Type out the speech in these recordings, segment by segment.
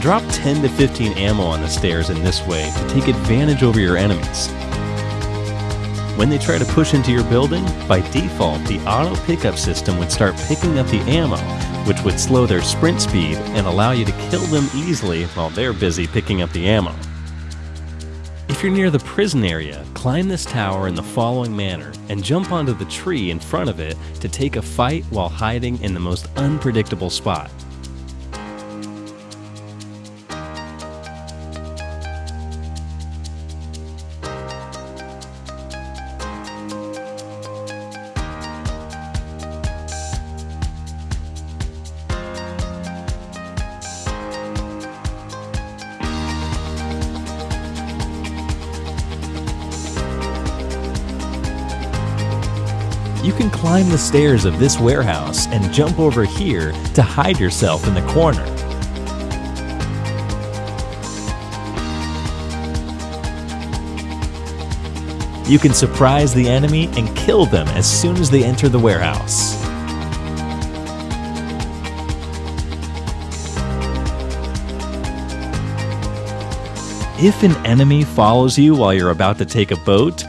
Drop 10 to 15 ammo on the stairs in this way to take advantage over your enemies. When they try to push into your building, by default, the auto pickup system would start picking up the ammo, which would slow their sprint speed and allow you to kill them easily while they're busy picking up the ammo. If you're near the prison area, climb this tower in the following manner and jump onto the tree in front of it to take a fight while hiding in the most unpredictable spot. You can climb the stairs of this warehouse and jump over here to hide yourself in the corner. You can surprise the enemy and kill them as soon as they enter the warehouse. If an enemy follows you while you're about to take a boat,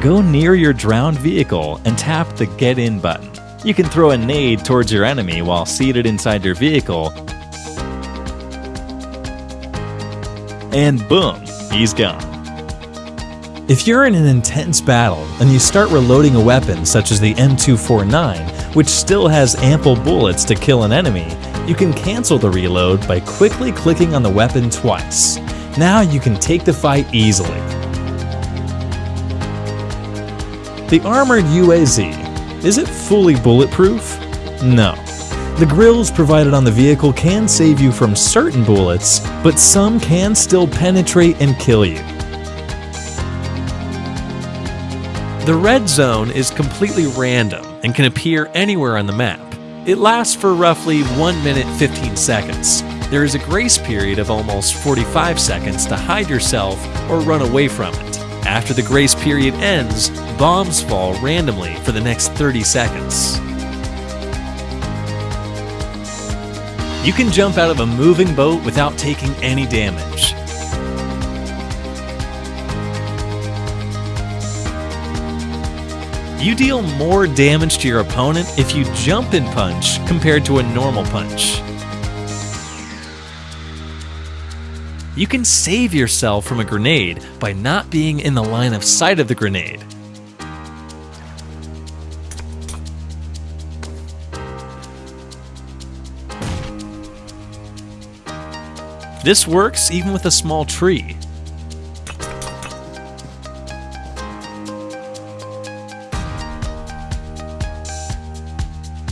go near your drowned vehicle and tap the Get In button. You can throw a nade towards your enemy while seated inside your vehicle, and boom, he's gone. If you're in an intense battle and you start reloading a weapon such as the M249, which still has ample bullets to kill an enemy, you can cancel the reload by quickly clicking on the weapon twice. Now you can take the fight easily. The armored UAZ, is it fully bulletproof? No. The grills provided on the vehicle can save you from certain bullets, but some can still penetrate and kill you. The red zone is completely random and can appear anywhere on the map. It lasts for roughly 1 minute 15 seconds. There is a grace period of almost 45 seconds to hide yourself or run away from it. After the grace period ends, bombs fall randomly for the next 30 seconds. You can jump out of a moving boat without taking any damage. You deal more damage to your opponent if you jump and punch compared to a normal punch. You can save yourself from a grenade by not being in the line of sight of the grenade. This works even with a small tree.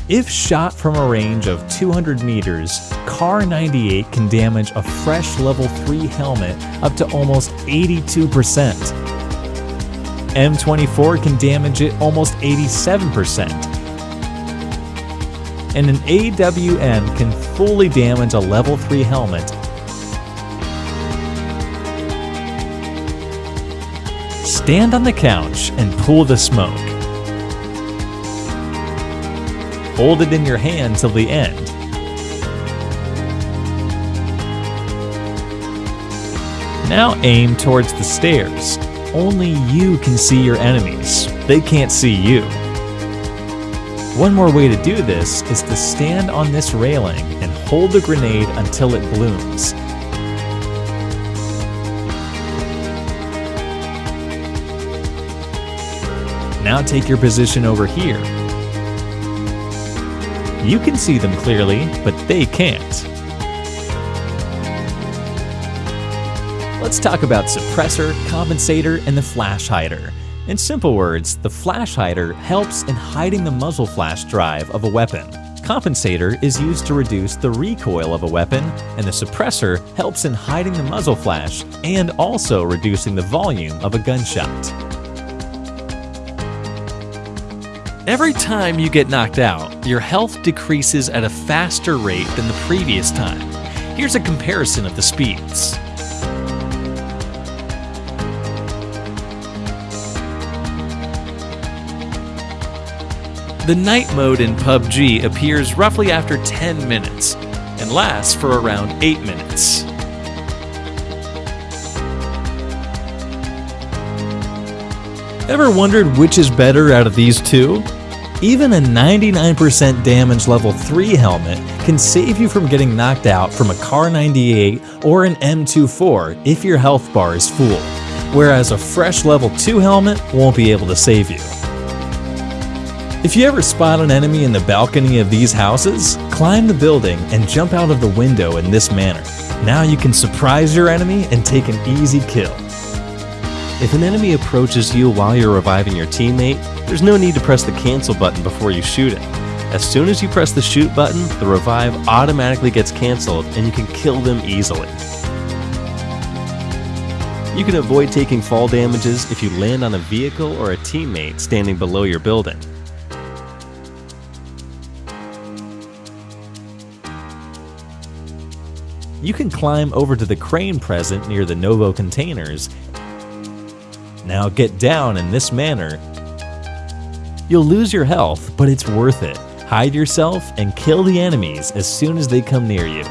If shot from a range of 200 meters, Kar 98 can damage a fresh level 3 helmet up to almost 82%. M24 can damage it almost 87%. And an AWM can fully damage a level 3 helmet Stand on the couch and pull the smoke. Hold it in your hand till the end. Now aim towards the stairs. Only you can see your enemies. They can't see you. One more way to do this is to stand on this railing and hold the grenade until it blooms. Now take your position over here. You can see them clearly, but they can't. Let's talk about suppressor, compensator, and the flash hider. In simple words, the flash hider helps in hiding the muzzle flash drive of a weapon. Compensator is used to reduce the recoil of a weapon, and the suppressor helps in hiding the muzzle flash and also reducing the volume of a gunshot. Every time you get knocked out, your health decreases at a faster rate than the previous time. Here's a comparison of the speeds. The night mode in PUBG appears roughly after 10 minutes, and lasts for around 8 minutes. Ever wondered which is better out of these two? Even a 99% damage level 3 helmet can save you from getting knocked out from a Kar 98 or an M24 if your health bar is full, whereas a fresh level 2 helmet won't be able to save you. If you ever spot an enemy in the balcony of these houses, climb the building and jump out of the window in this manner. Now you can surprise your enemy and take an easy kill. If an enemy approaches you while you're reviving your teammate, there's no need to press the cancel button before you shoot it. As soon as you press the shoot button, the revive automatically gets canceled and you can kill them easily. You can avoid taking fall damages if you land on a vehicle or a teammate standing below your building. You can climb over to the crane present near the Novo containers now get down in this manner. You'll lose your health, but it's worth it. Hide yourself and kill the enemies as soon as they come near you.